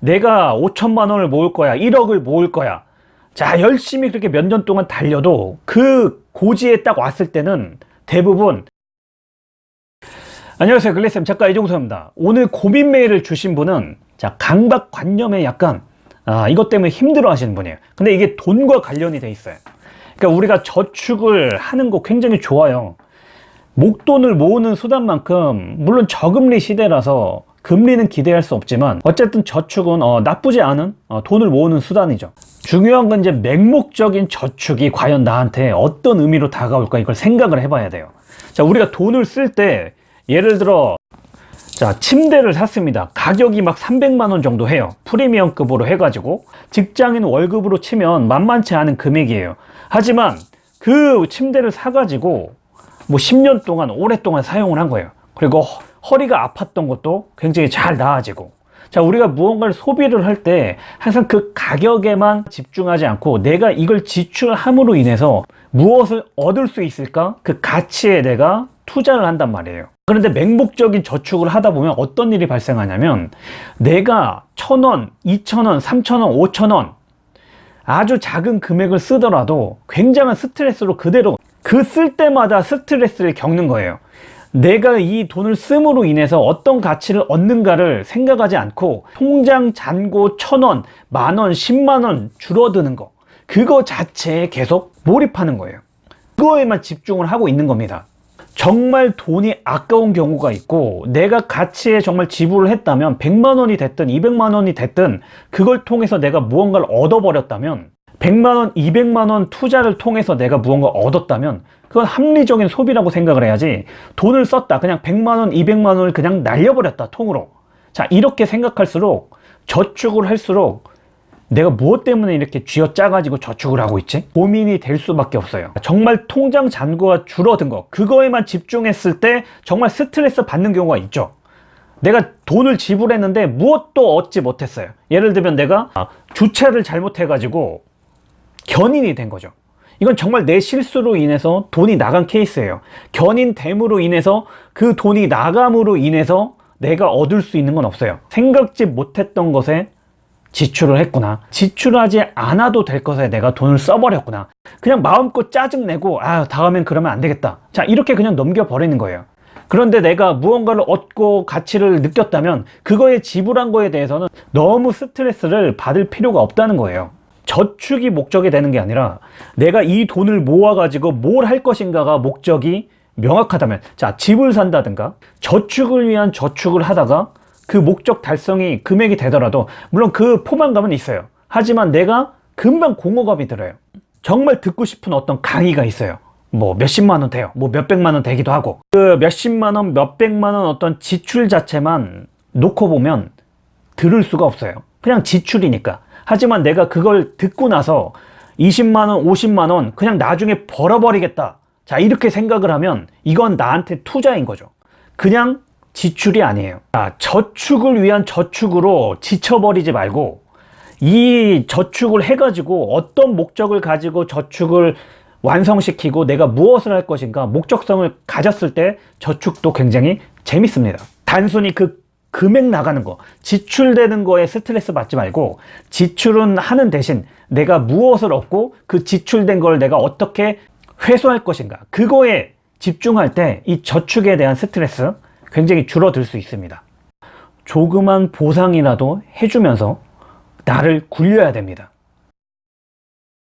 내가 5천만 원을 모을 거야 1억을 모을 거야. 자 열심히 그렇게 몇 년 동안 달려도 그 고지에 딱 왔을 때는 대부분 안녕하세요 글래쌤 작가 이종서입니다. 오늘 고민 메일을 주신 분은 자 강박관념에 약간 아, 이것 때문에 힘들어 하시는 분이에요. 근데 이게 돈과 관련이 돼 있어요. 그러니까 우리가 저축을 하는 거 굉장히 좋아요. 목돈을 모으는 수단만큼 물론 저금리 시대라서 금리는 기대할 수 없지만 어쨌든 저축은 어, 나쁘지 않은 어, 돈을 모으는 수단이죠. 중요한 건 이제 맹목적인 저축이 과연 나한테 어떤 의미로 다가올까 이걸 생각을 해봐야 돼요. 자 우리가 돈을 쓸 때 예를 들어 자 침대를 샀습니다. 가격이 막 300만원 정도 해요. 프리미엄급으로 해가지고 직장인 월급으로 치면 만만치 않은 금액이에요. 하지만 그 침대를 사가지고 뭐 10년 동안 오랫동안 사용을 한 거예요. 그리고 허리가 아팠던 것도 굉장히 잘 나아지고. 자 우리가 무언가를 소비를 할 때 항상 그 가격에만 집중하지 않고 내가 이걸 지출함으로 인해서 무엇을 얻을 수 있을까? 그 가치에 내가 투자를 한단 말이에요. 그런데 맹목적인 저축을 하다 보면 어떤 일이 발생하냐면 내가 천원, 이천원, 삼천원, 오천원 아주 작은 금액을 쓰더라도 굉장한 스트레스로 그대로 그 쓸 때마다 스트레스를 겪는 거예요 내가 이 돈을 씀으로 인해서 어떤 가치를 얻는가를 생각하지 않고 통장 잔고 천원, 만원, 십만원 줄어드는 거. 그거 자체에 계속 몰입하는 거예요. 그거에만 집중을 하고 있는 겁니다. 정말 돈이 아까운 경우가 있고 내가 가치에 정말 지불을 했다면 100만원이 됐든 200만원이 됐든 그걸 통해서 내가 무언가를 얻어버렸다면 100만원, 200만원 투자를 통해서 내가 무언가 얻었다면 그건 합리적인 소비라고 생각을 해야지. 돈을 썼다. 그냥 100만원, 200만원을 그냥 날려버렸다. 통으로. 자 이렇게 생각할수록 저축을 할수록 내가 무엇 때문에 이렇게 쥐어짜 가지고 저축을 하고 있지? 고민이 될 수밖에 없어요. 정말 통장 잔고가 줄어든 거 그거에만 집중했을 때 정말 스트레스 받는 경우가 있죠. 내가 돈을 지불했는데 무엇도 얻지 못했어요. 예를 들면 내가 주차를 잘못해 가지고 견인이 된 거죠. 이건 정말 내 실수로 인해서 돈이 나간 케이스예요. 견인됨으로 인해서 그 돈이 나감으로 인해서 내가 얻을 수 있는 건 없어요. 생각지 못했던 것에 지출을 했구나. 지출하지 않아도 될 것에 내가 돈을 써버렸구나. 그냥 마음껏 짜증내고 아 다음엔 그러면 안 되겠다. 자 이렇게 그냥 넘겨버리는 거예요. 그런데 내가 무언가를 얻고 가치를 느꼈다면 그거에 지불한 거에 대해서는 너무 스트레스를 받을 필요가 없다는 거예요 저축이 목적이 되는 게 아니라 내가 이 돈을 모아 가지고 뭘 할 것인가가 목적이 명확하다면 자 집을 산다든가 저축을 위한 저축을 하다가 그 목적 달성이 금액이 되더라도 물론 그 포만감은 있어요. 하지만 내가 금방 공허감이 들어요. 정말 듣고 싶은 어떤 강의가 있어요. 뭐 몇십만 원 돼요. 뭐 몇백만 원 되기도 하고. 그 몇십만 원 몇백만 원 어떤 지출 자체만 놓고 보면 들을 수가 없어요. 그냥 지출이니까 하지만 내가 그걸 듣고 나서 20만원 50만원 그냥 나중에 벌어버리겠다. 자 이렇게 생각을 하면 이건 나한테 투자인 거죠. 그냥 지출이 아니에요. 자, 저축을 위한 저축으로 지쳐버리지 말고 이 저축을 해가지고 어떤 목적을 가지고 저축을 완성시키고 내가 무엇을 할 것인가 목적성을 가졌을 때 저축도 굉장히 재밌습니다. 단순히 그 금액 나가는 거 지출되는 거에 스트레스 받지 말고 지출은 하는 대신 내가 무엇을 얻고 그 지출된 걸 내가 어떻게 회수할 것인가 그거에 집중할 때 이 저축에 대한 스트레스 굉장히 줄어들 수 있습니다. 조그만 보상이라도 해주면서 나를 굴려야 됩니다